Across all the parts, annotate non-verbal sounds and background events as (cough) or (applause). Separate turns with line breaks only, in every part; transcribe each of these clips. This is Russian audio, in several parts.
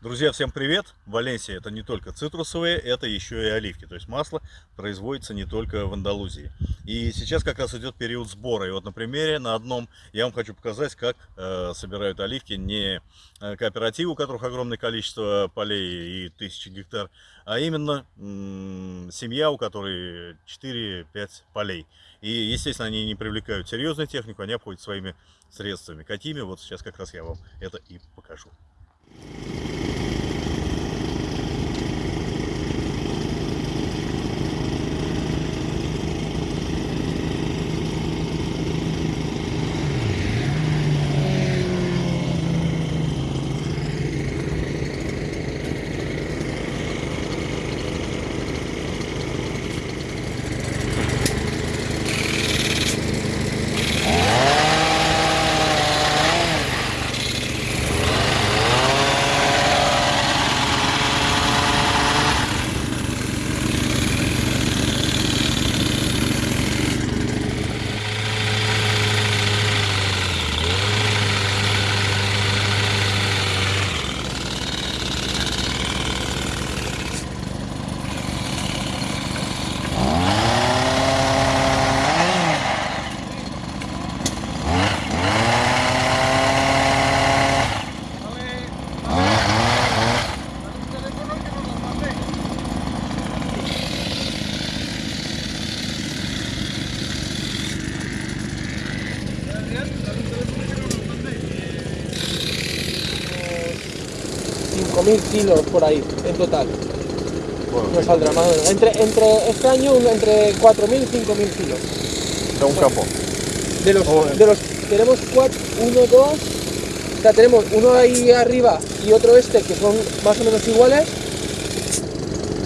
Друзья, всем привет! Валенсия это не только цитрусовые, это еще и оливки. То есть масло производится не только в Андалузии. И сейчас как раз идет период сбора. И вот на примере, на одном, я вам хочу показать, как э, собирают оливки не э, кооперативы, у которых огромное количество полей и тысячи гектар, а именно семья, у которой 4-5 полей. И, естественно, они не привлекают серьезную технику, они обходят своими средствами. Какими? Вот сейчас как раз я вам это и покажу.
Mil kilos por ahí, en total. no saldrá más Entre, entre este año entre 4.000 y 5.000 kilos.
De un campo.
De los, de los tenemos cuatro, uno, dos, o sea, tenemos uno ahí arriba y otro este que son más o menos iguales.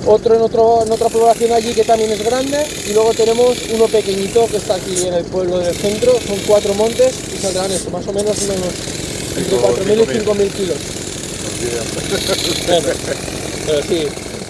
Otro en, otro en otra población allí que también es grande y luego tenemos uno pequeñito que está aquí en el pueblo del centro, son cuatro montes y saldrán esto, más o menos unos entre 4.000 y 5.000 kilos. (laughs) yeah. Better. Uh.